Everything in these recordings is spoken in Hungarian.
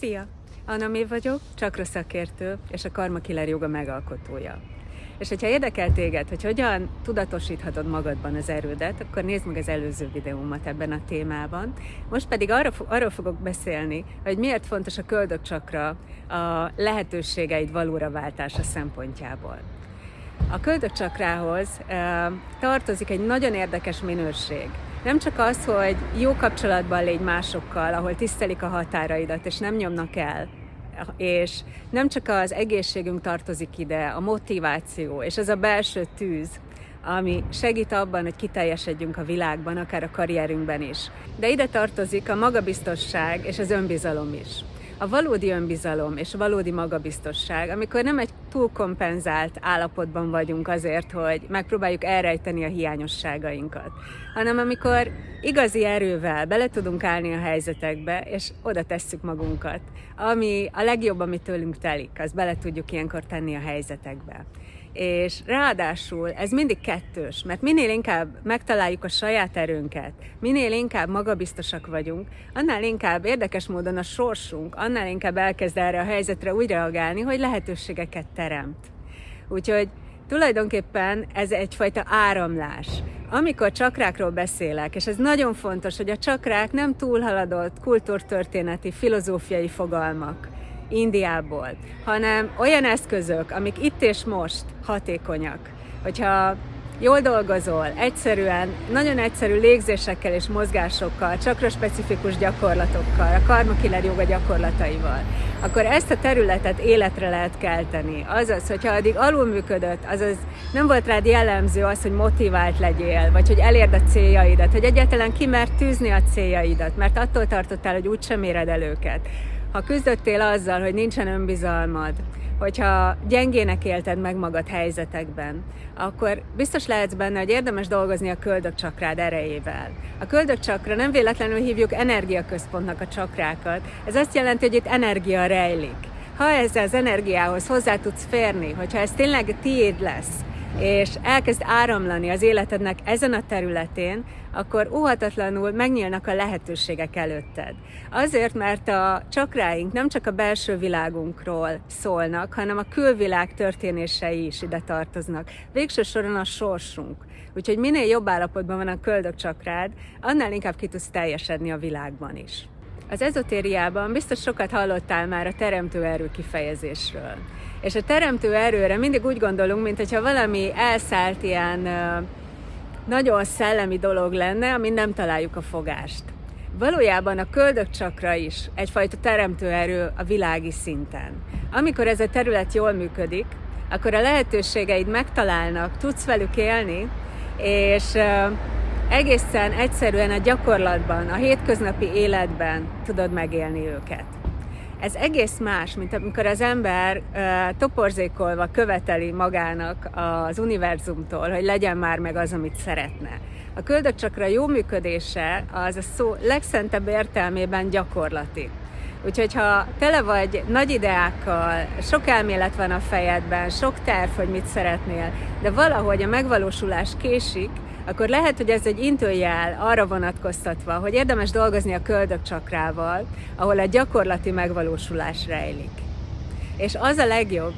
Szia! Anna Mév vagyok, csakra szakértő és a Karma Killer joga megalkotója. És hogyha érdekel téged, hogy hogyan tudatosíthatod magadban az erődet, akkor nézd meg az előző videómat ebben a témában. Most pedig arra, arról fogok beszélni, hogy miért fontos a köldökcsakra a lehetőségeid valóra váltása szempontjából. A köldökcsakrához e, tartozik egy nagyon érdekes minőség. Nem csak az, hogy jó kapcsolatban légy másokkal, ahol tisztelik a határaidat, és nem nyomnak el, és nem csak az egészségünk tartozik ide, a motiváció, és ez a belső tűz, ami segít abban, hogy kiteljesedjünk a világban, akár a karrierünkben is. De ide tartozik a magabiztosság és az önbizalom is a valódi önbizalom és a valódi magabiztosság, amikor nem egy túlkompenzált állapotban vagyunk azért, hogy megpróbáljuk elrejteni a hiányosságainkat, hanem amikor igazi erővel bele tudunk állni a helyzetekbe, és oda tesszük magunkat, ami a legjobb, ami tőlünk telik, azt bele tudjuk ilyenkor tenni a helyzetekbe és ráadásul ez mindig kettős, mert minél inkább megtaláljuk a saját erőnket, minél inkább magabiztosak vagyunk, annál inkább érdekes módon a sorsunk, annál inkább elkezd erre a helyzetre úgy reagálni, hogy lehetőségeket teremt. Úgyhogy tulajdonképpen ez egyfajta áramlás. Amikor csakrákról beszélek, és ez nagyon fontos, hogy a csakrák nem túlhaladott kultúrtörténeti, filozófiai fogalmak, Indiából, hanem olyan eszközök, amik itt és most hatékonyak. Hogyha jól dolgozol, egyszerűen, nagyon egyszerű légzésekkel és mozgásokkal, csakra specifikus gyakorlatokkal, a karma killer joga gyakorlataival, akkor ezt a területet életre lehet kelteni. Azaz, hogyha addig alulműködött, azaz nem volt rád jellemző az, hogy motivált legyél, vagy hogy elérd a céljaidat, hogy egyáltalán kimert tűzni a céljaidat, mert attól tartottál, hogy úgysem éred el őket ha küzdöttél azzal, hogy nincsen önbizalmad, hogyha gyengének élted meg magad helyzetekben, akkor biztos lehetsz benne, hogy érdemes dolgozni a köldökcsakrád erejével. A köldökcsakra nem véletlenül hívjuk energiaközpontnak a csakrákat. Ez azt jelenti, hogy itt energia rejlik. Ha ezzel az energiához hozzá tudsz férni, hogyha ez tényleg tiéd lesz, és elkezd áramlani az életednek ezen a területén, akkor óhatatlanul megnyílnak a lehetőségek előtted. Azért, mert a csakráink nem csak a belső világunkról szólnak, hanem a külvilág történései is ide tartoznak. Végső soron a sorsunk. Úgyhogy minél jobb állapotban van a köldök csakrád, annál inkább ki tudsz teljesedni a világban is. Az ezotériában biztos sokat hallottál már a teremtő erő kifejezésről. És a teremtő erőre mindig úgy gondolunk, mint hogyha valami elszállt ilyen nagyon szellemi dolog lenne, amin nem találjuk a fogást. Valójában a köldökcsakra is egyfajta teremtő erő a világi szinten. Amikor ez a terület jól működik, akkor a lehetőségeid megtalálnak, tudsz velük élni, és egészen egyszerűen a gyakorlatban, a hétköznapi életben tudod megélni őket. Ez egész más, mint amikor az ember toporzékolva követeli magának az univerzumtól, hogy legyen már meg az, amit szeretne. A köldökcsakra jó működése az a szó legszentebb értelmében gyakorlati. Úgyhogy ha tele vagy nagy ideákkal, sok elmélet van a fejedben, sok terv, hogy mit szeretnél, de valahogy a megvalósulás késik, akkor lehet, hogy ez egy intőjel arra vonatkoztatva, hogy érdemes dolgozni a köldök csakrával, ahol a gyakorlati megvalósulás rejlik. És az a legjobb,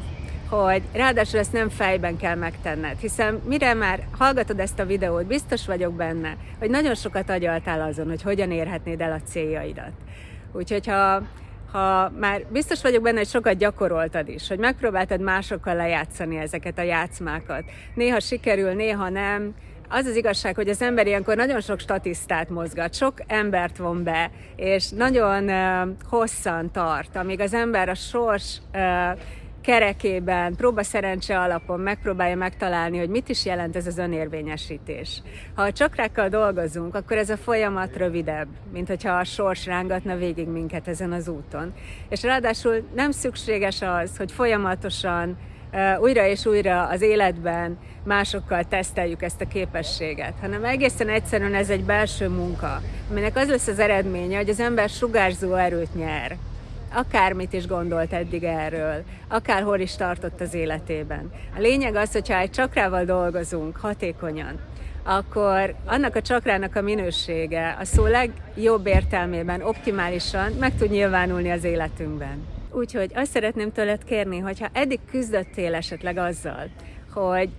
hogy ráadásul ezt nem fejben kell megtenned, hiszen mire már hallgatod ezt a videót, biztos vagyok benne, hogy nagyon sokat agyaltál azon, hogy hogyan érhetnéd el a céljaidat. Úgyhogy ha ha már biztos vagyok benne, hogy sokat gyakoroltad is, hogy megpróbáltad másokkal lejátszani ezeket a játszmákat. Néha sikerül, néha nem, az az igazság, hogy az ember ilyenkor nagyon sok statisztát mozgat, sok embert von be, és nagyon uh, hosszan tart, amíg az ember a sors uh, kerekében, próba szerencse alapon megpróbálja megtalálni, hogy mit is jelent ez az önérvényesítés. Ha a csakrákkal dolgozunk, akkor ez a folyamat rövidebb, mint hogyha a sors rángatna végig minket ezen az úton. És ráadásul nem szükséges az, hogy folyamatosan újra és újra az életben másokkal teszteljük ezt a képességet, hanem egészen egyszerűen ez egy belső munka, aminek az lesz az eredménye, hogy az ember sugárzó erőt nyer. Akármit is gondolt eddig erről, akárhol is tartott az életében. A lényeg az, hogyha egy csakrával dolgozunk hatékonyan, akkor annak a csakrának a minősége a szó legjobb értelmében, optimálisan meg tud nyilvánulni az életünkben. Úgyhogy azt szeretném tőled kérni, hogyha eddig küzdöttél esetleg azzal, hogy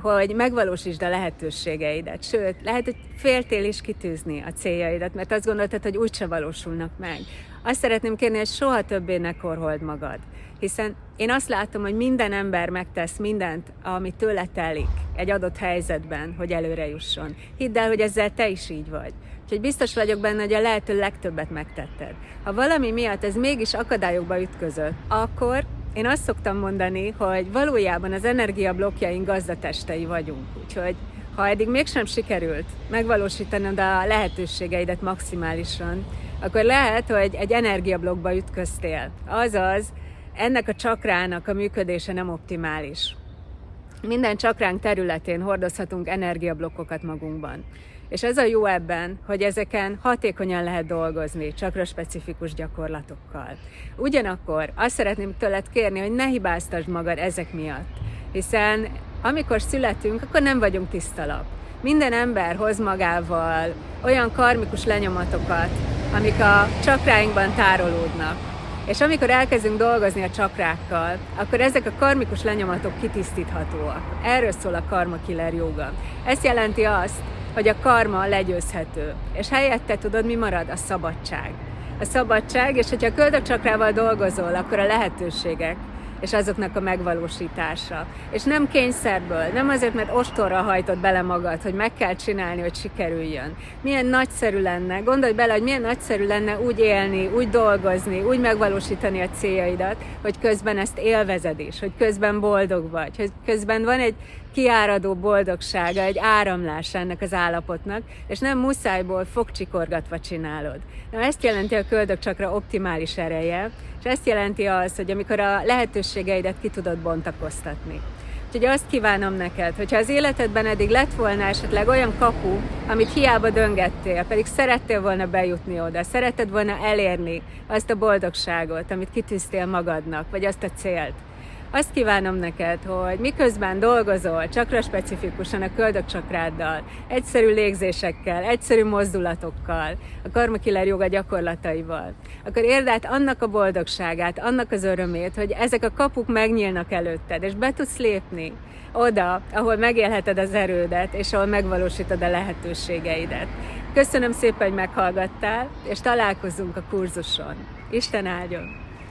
hogy megvalósítsd a lehetőségeidet. Sőt, lehet, hogy féltél is kitűzni a céljaidat, mert azt gondoltad, hogy úgyse valósulnak meg. Azt szeretném kérni, hogy soha többé ne korhold magad. Hiszen én azt látom, hogy minden ember megtesz mindent, ami tőle telik egy adott helyzetben, hogy előre jusson. Hidd el, hogy ezzel te is így vagy. Úgyhogy biztos vagyok benne, hogy a lehető legtöbbet megtetted. Ha valami miatt ez mégis akadályokba ütközött, akkor én azt szoktam mondani, hogy valójában az energiablokkjaink gazdatestei vagyunk. Úgyhogy ha eddig mégsem sikerült megvalósítanod a lehetőségeidet maximálisan, akkor lehet, hogy egy energiablokkba ütköztél. Azaz, ennek a csakrának a működése nem optimális. Minden csakránk területén hordozhatunk energiablokkokat magunkban. És ez a jó ebben, hogy ezeken hatékonyan lehet dolgozni, csakra specifikus gyakorlatokkal. Ugyanakkor azt szeretném tőled kérni, hogy ne hibáztasd magad ezek miatt, hiszen amikor születünk, akkor nem vagyunk tisztalap. Minden ember hoz magával olyan karmikus lenyomatokat, amik a csakráinkban tárolódnak. És amikor elkezdünk dolgozni a csakrákkal, akkor ezek a karmikus lenyomatok kitisztíthatóak. Erről szól a karma killer joga. Ez jelenti azt, hogy a karma legyőzhető. És helyette tudod, mi marad? A szabadság. A szabadság, és hogyha a köldökcsakrával dolgozol, akkor a lehetőségek, és azoknak a megvalósítása. És nem kényszerből, nem azért, mert ostorra hajtod bele magad, hogy meg kell csinálni, hogy sikerüljön. Milyen nagyszerű lenne, gondolj bele, hogy milyen nagyszerű lenne úgy élni, úgy dolgozni, úgy megvalósítani a céljaidat, hogy közben ezt élvezed is, hogy közben boldog vagy, hogy közben van egy kiáradó boldogsága, egy áramlás ennek az állapotnak, és nem muszájból fogcsikorgatva csinálod. Na, ezt jelenti a köldökcsakra optimális ereje, és ezt jelenti az, hogy amikor a lehetőségeidet ki tudod bontakoztatni. Úgyhogy azt kívánom neked, hogyha az életedben eddig lett volna esetleg olyan kapu, amit hiába döngettél, pedig szerettél volna bejutni oda, szeretted volna elérni azt a boldogságot, amit kitűztél magadnak, vagy azt a célt, azt kívánom neked, hogy miközben dolgozol csakra specifikusan a köldökcsakráddal, egyszerű légzésekkel, egyszerű mozdulatokkal, a karmakiller joga gyakorlataival, akkor érd át annak a boldogságát, annak az örömét, hogy ezek a kapuk megnyílnak előtted, és be tudsz lépni oda, ahol megélheted az erődet, és ahol megvalósítod a lehetőségeidet. Köszönöm szépen, hogy meghallgattál, és találkozunk a kurzuson. Isten áldjon!